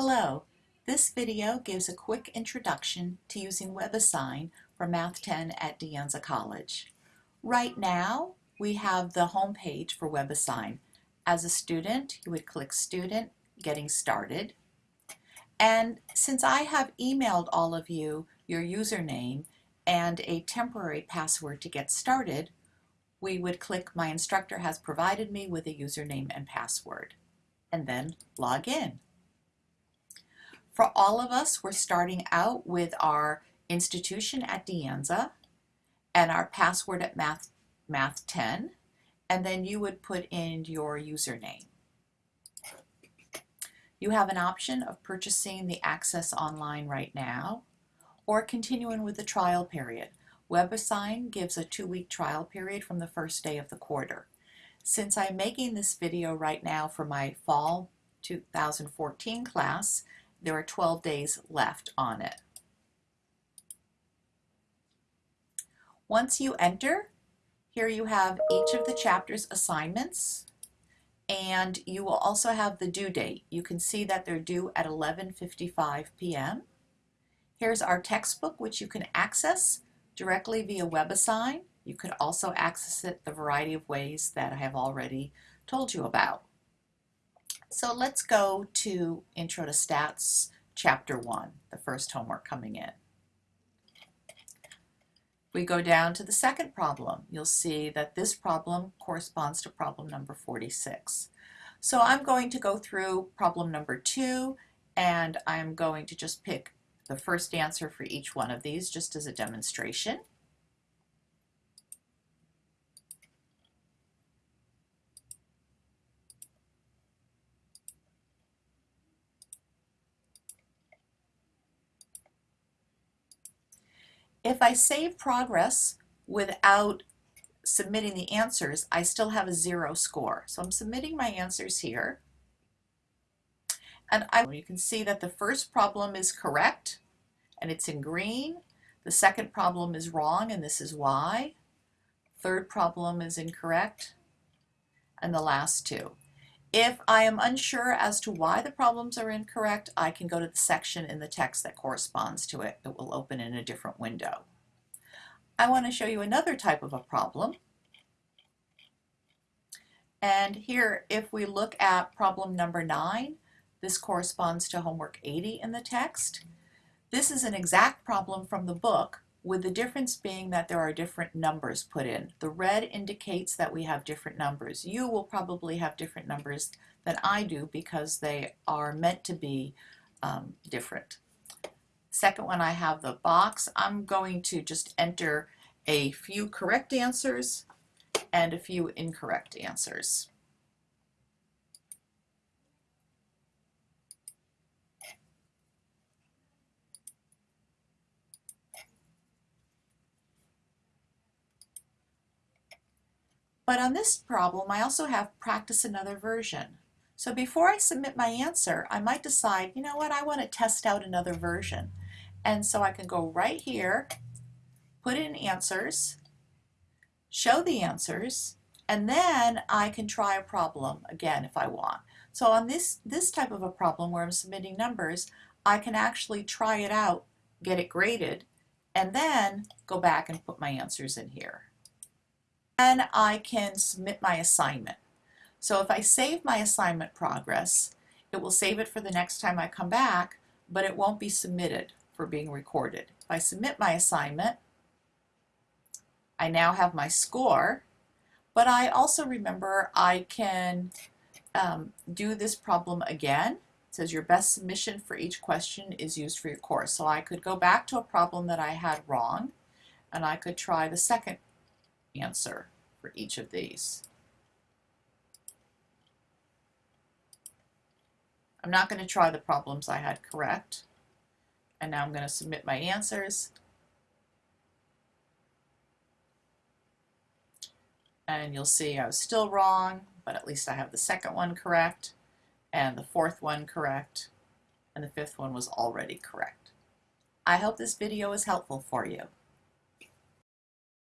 Hello, this video gives a quick introduction to using WebAssign for Math 10 at De Anza College. Right now, we have the home page for WebAssign. As a student, you would click Student, Getting Started. And since I have emailed all of you your username and a temporary password to get started, we would click My instructor has provided me with a username and password, and then log in. For all of us, we're starting out with our institution at De Anza and our password at Math, Math 10, and then you would put in your username. You have an option of purchasing the Access Online right now or continuing with the trial period. WebAssign gives a two-week trial period from the first day of the quarter. Since I'm making this video right now for my fall 2014 class, there are 12 days left on it. Once you enter, here you have each of the chapter's assignments and you will also have the due date. You can see that they're due at 11.55 p.m. Here's our textbook which you can access directly via WebAssign. You could also access it the variety of ways that I have already told you about. So let's go to Intro to Stats, Chapter 1, the first homework coming in. We go down to the second problem. You'll see that this problem corresponds to problem number 46. So I'm going to go through problem number 2 and I'm going to just pick the first answer for each one of these just as a demonstration. If I save progress without submitting the answers, I still have a zero score. So I'm submitting my answers here. And I, you can see that the first problem is correct, and it's in green. The second problem is wrong, and this is why. Third problem is incorrect, and the last two. If I am unsure as to why the problems are incorrect, I can go to the section in the text that corresponds to it. It will open in a different window. I want to show you another type of a problem. And here, if we look at problem number nine, this corresponds to homework 80 in the text. This is an exact problem from the book, with the difference being that there are different numbers put in. The red indicates that we have different numbers. You will probably have different numbers than I do because they are meant to be um, different. Second one, I have the box. I'm going to just enter a few correct answers and a few incorrect answers. But on this problem, I also have practice another version. So before I submit my answer, I might decide, you know what, I want to test out another version. And so I can go right here, put in answers, show the answers, and then I can try a problem again if I want. So on this, this type of a problem where I'm submitting numbers, I can actually try it out, get it graded, and then go back and put my answers in here. Then I can submit my assignment. So if I save my assignment progress, it will save it for the next time I come back, but it won't be submitted for being recorded. If I submit my assignment, I now have my score, but I also remember I can um, do this problem again. It says your best submission for each question is used for your course. So I could go back to a problem that I had wrong, and I could try the second answer for each of these. I'm not going to try the problems I had correct. And now I'm going to submit my answers. And you'll see I was still wrong, but at least I have the second one correct, and the fourth one correct, and the fifth one was already correct. I hope this video is helpful for you.